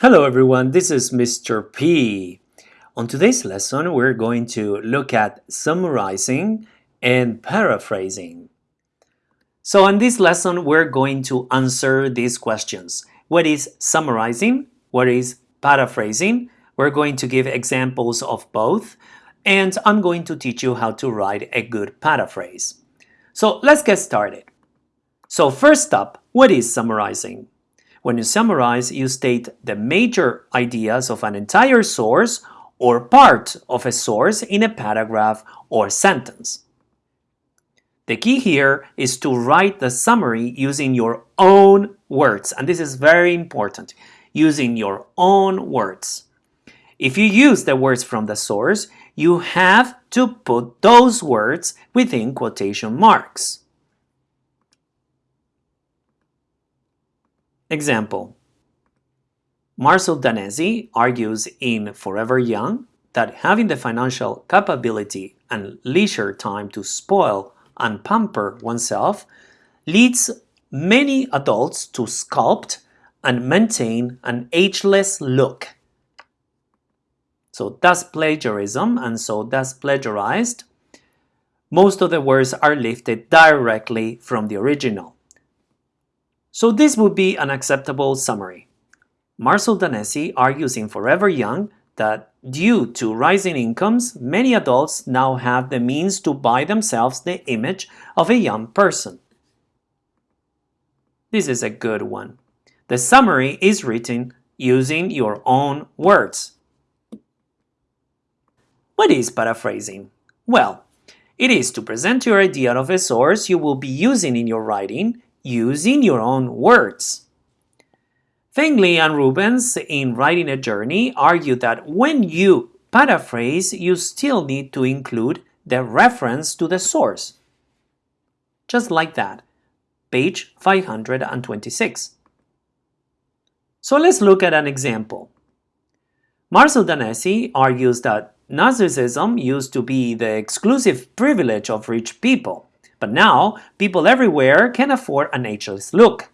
Hello everyone, this is Mr. P. On today's lesson, we're going to look at summarizing and paraphrasing. So in this lesson, we're going to answer these questions. What is summarizing? What is paraphrasing? We're going to give examples of both, and I'm going to teach you how to write a good paraphrase. So let's get started. So first up, what is summarizing? When you summarize, you state the major ideas of an entire source or part of a source in a paragraph or sentence. The key here is to write the summary using your own words, and this is very important, using your own words. If you use the words from the source, you have to put those words within quotation marks. Example Marcel Danesi argues in Forever Young that having the financial capability and leisure time to spoil and pamper oneself leads many adults to sculpt and maintain an ageless look. So that's plagiarism and so that's plagiarized. Most of the words are lifted directly from the original. So this would be an acceptable summary. Marcel Danesi argues in Forever Young that due to rising incomes, many adults now have the means to buy themselves the image of a young person. This is a good one. The summary is written using your own words. What is paraphrasing? Well, it is to present your idea of a source you will be using in your writing using your own words. Fengli and Rubens, in Writing a Journey, argue that when you paraphrase, you still need to include the reference to the source. Just like that. Page 526. So let's look at an example. Marcel Danesi argues that narcissism used to be the exclusive privilege of rich people, but now people everywhere can afford an ageless look.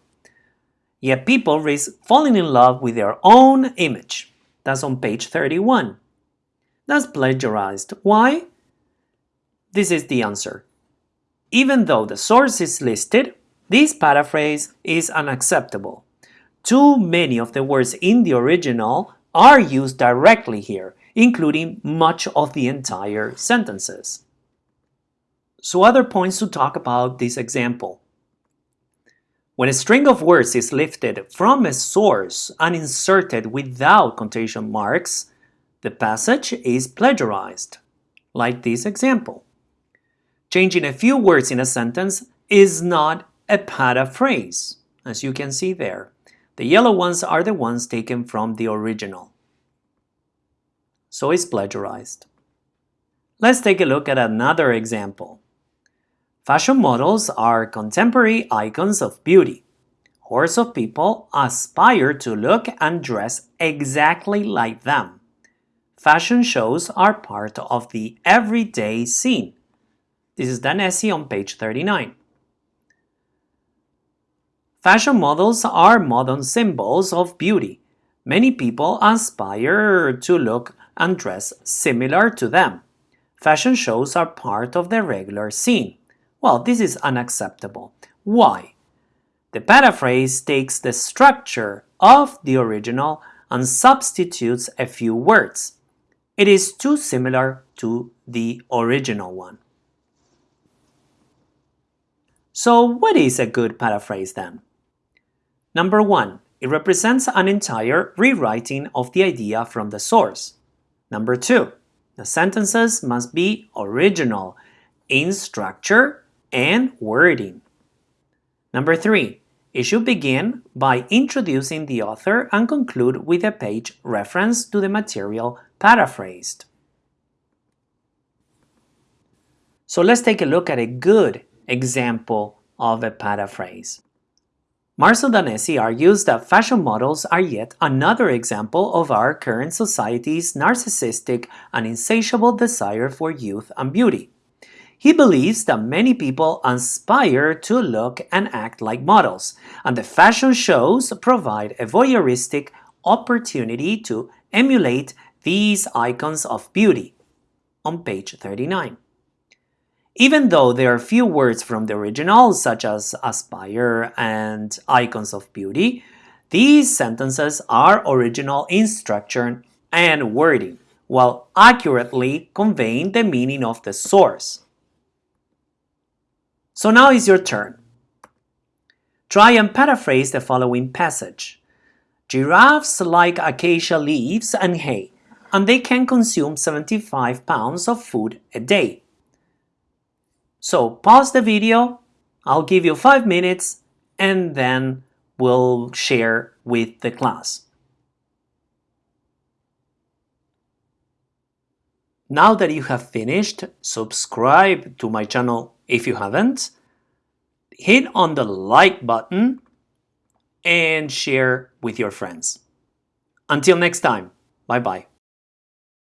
Yet people risk falling in love with their own image. That's on page 31. That's plagiarized. Why? This is the answer. Even though the source is listed, this paraphrase is unacceptable. Too many of the words in the original are used directly here, including much of the entire sentences. So other points to talk about this example. When a string of words is lifted from a source and inserted without quotation marks, the passage is plagiarized, like this example. Changing a few words in a sentence is not a paraphrase, as you can see there. The yellow ones are the ones taken from the original. So it's plagiarized. Let's take a look at another example. Fashion models are contemporary icons of beauty. Hordes of people aspire to look and dress exactly like them. Fashion shows are part of the everyday scene. This is Danesi on page 39. Fashion models are modern symbols of beauty. Many people aspire to look and dress similar to them. Fashion shows are part of the regular scene. Well, this is unacceptable. Why? The paraphrase takes the structure of the original and substitutes a few words. It is too similar to the original one. So what is a good paraphrase then? Number one, it represents an entire rewriting of the idea from the source. Number two, the sentences must be original in structure and wording. Number three, it should begin by introducing the author and conclude with a page reference to the material paraphrased. So let's take a look at a good example of a paraphrase. Marcel Danesi argues that fashion models are yet another example of our current society's narcissistic and insatiable desire for youth and beauty. He believes that many people aspire to look and act like models, and the fashion shows provide a voyeuristic, opportunity to emulate these icons of beauty on page 39. Even though there are few words from the original, such as aspire and icons of beauty, these sentences are original in structure and wording, while accurately conveying the meaning of the source. So now is your turn. Try and paraphrase the following passage. Giraffes like acacia leaves and hay, and they can consume 75 pounds of food a day. So pause the video, I'll give you 5 minutes, and then we'll share with the class. Now that you have finished, subscribe to my channel if you haven't, hit on the like button, and share with your friends. Until next time, bye bye.